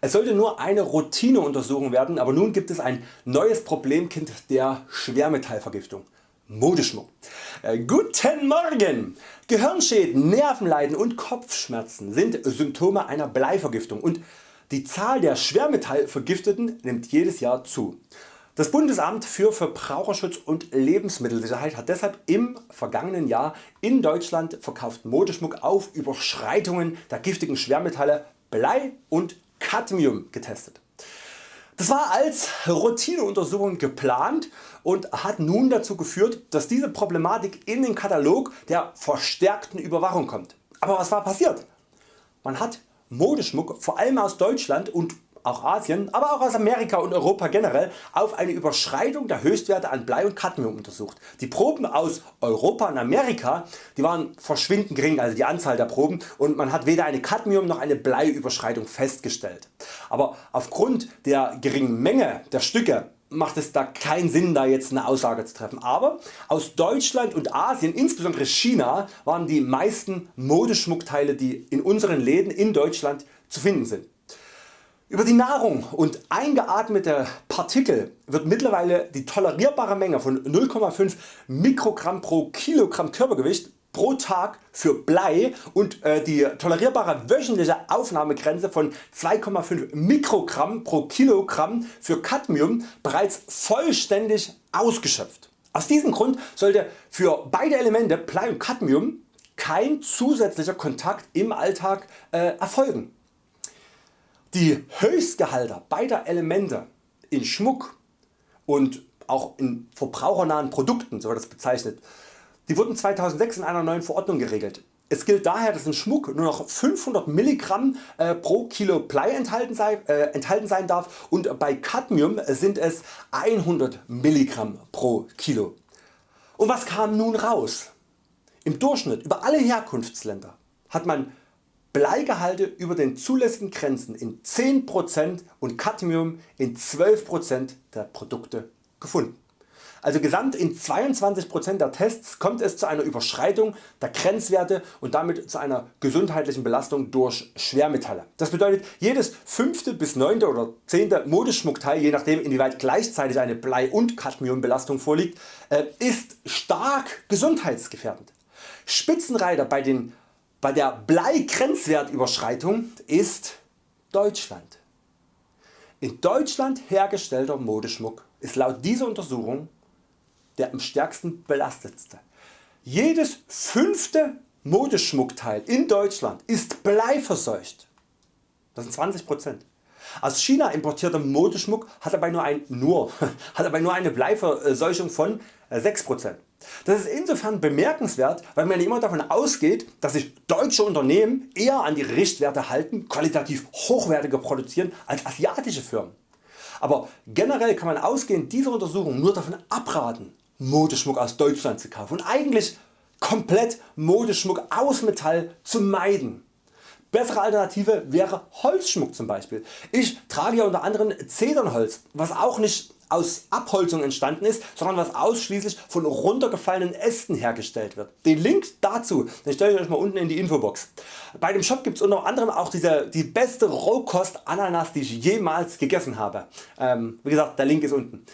Es sollte nur eine Routineuntersuchung werden, aber nun gibt es ein neues Problemkind der Schwermetallvergiftung. Modeschmuck. Äh, guten Morgen! Gehirnschäden, Nervenleiden und Kopfschmerzen sind Symptome einer Bleivergiftung und die Zahl der Schwermetallvergifteten nimmt jedes Jahr zu. Das Bundesamt für Verbraucherschutz und Lebensmittelsicherheit hat deshalb im vergangenen Jahr in Deutschland verkauft Modeschmuck auf Überschreitungen der giftigen Schwermetalle Blei und Cadmium getestet. Das war als Routineuntersuchung geplant und hat nun dazu geführt, dass diese Problematik in den Katalog der verstärkten Überwachung kommt. Aber was war passiert? Man hat Modeschmuck vor allem aus Deutschland und auch Asien, aber auch aus Amerika und Europa generell auf eine Überschreitung der Höchstwerte an Blei und Cadmium untersucht. Die Proben aus Europa und Amerika die waren verschwindend gering, also die Anzahl der Proben und man hat weder eine Cadmium noch eine Bleiüberschreitung festgestellt. Aber aufgrund der geringen Menge der Stücke macht es da keinen Sinn da jetzt eine Aussage zu treffen. Aber aus Deutschland und Asien, insbesondere China, waren die meisten Modeschmuckteile die in unseren Läden in Deutschland zu finden sind. Über die Nahrung und eingeatmete Partikel wird mittlerweile die tolerierbare Menge von 0,5 Mikrogramm pro Kilogramm Körpergewicht pro Tag für Blei und äh, die tolerierbare wöchentliche Aufnahmegrenze von 2,5 Mikrogramm pro Kilogramm für Cadmium bereits vollständig ausgeschöpft. Aus diesem Grund sollte für beide Elemente Blei und Cadmium kein zusätzlicher Kontakt im Alltag äh, erfolgen. Die Höchstgehalte beider Elemente in Schmuck und auch in verbrauchernahen Produkten, so wird das bezeichnet, die wurden 2006 in einer neuen Verordnung geregelt. Es gilt daher dass in Schmuck nur noch 500 mg äh, pro Kilo Blei enthalten, sei, äh, enthalten sein darf und bei Cadmium sind es 100 mg pro Kilo. Und was kam nun raus? Im Durchschnitt über alle Herkunftsländer hat man Bleigehalte über den zulässigen Grenzen in 10% und Cadmium in 12% der Produkte gefunden. Also gesamt in 22% der Tests kommt es zu einer Überschreitung der Grenzwerte und damit zu einer gesundheitlichen Belastung durch Schwermetalle. Das bedeutet jedes 5. bis 9. oder 10. Modeschmuckteil, je nachdem inwieweit gleichzeitig eine Blei- und Cadmiumbelastung vorliegt, äh, ist stark gesundheitsgefährdend. Spitzenreiter bei den bei der Blei-Grenzwertüberschreitung ist Deutschland. In Deutschland hergestellter Modeschmuck ist laut dieser Untersuchung der am stärksten belastetste. Jedes fünfte Modeschmuckteil in Deutschland ist bleiverseucht. Das sind 20%. Aus China importierter Modeschmuck hat dabei nur, ein, nur, hat dabei nur eine Bleiverseuchung von 6%. Das ist insofern bemerkenswert, weil man immer davon ausgeht, dass sich deutsche Unternehmen eher an die Richtwerte halten, qualitativ hochwertiger produzieren als asiatische Firmen. Aber generell kann man ausgehend dieser Untersuchung nur davon abraten Modeschmuck aus Deutschland zu kaufen und eigentlich komplett Modeschmuck aus Metall zu meiden. Bessere Alternative wäre Holzschmuck zum Beispiel. Ich trage hier unter anderem Zedernholz, was auch nicht aus Abholzung entstanden ist, sondern was ausschließlich von runtergefallenen Ästen hergestellt wird. Den Link dazu den stelle ich Euch mal unten in die Infobox. Bei dem Shop gibt es unter anderem auch diese, die beste Rohkost Ananas die ich jemals gegessen habe. Ähm, wie gesagt der Link ist unten.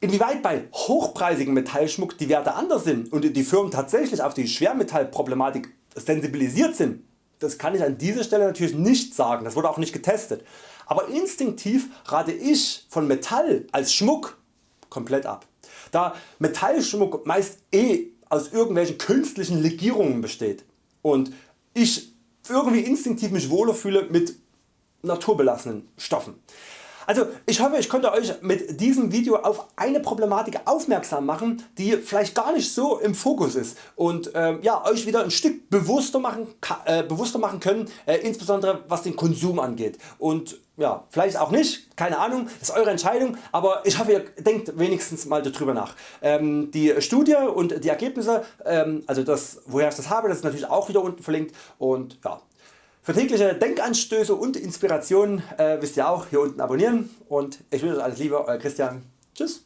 Inwieweit bei hochpreisigem Metallschmuck die Werte anders sind und die Firmen tatsächlich auf die Schwermetallproblematik sensibilisiert sind, das kann ich an dieser Stelle natürlich nicht sagen, das wurde auch nicht getestet. Aber instinktiv rate ich von Metall als Schmuck komplett ab. Da Metallschmuck meist eh aus irgendwelchen künstlichen Legierungen besteht und ich irgendwie instinktiv mich wohler fühle mit naturbelassenen Stoffen. Also ich hoffe ich konnte Euch mit diesem Video auf eine Problematik aufmerksam machen die vielleicht gar nicht so im Fokus ist und äh, ja, Euch wieder ein Stück bewusster machen, äh, bewusster machen können, äh, insbesondere was den Konsum angeht und ja, vielleicht auch nicht, keine Ahnung, ist Eure Entscheidung, aber ich hoffe ihr denkt wenigstens mal darüber nach. Ähm, die Studie und die Ergebnisse, ähm, also das woher ich das habe, das ist natürlich auch wieder unten verlinkt und ja, für tägliche Denkanstöße und Inspirationen äh, wisst ihr auch hier unten abonnieren und ich wünsche euch alles Liebe Euer Christian. Tschüss.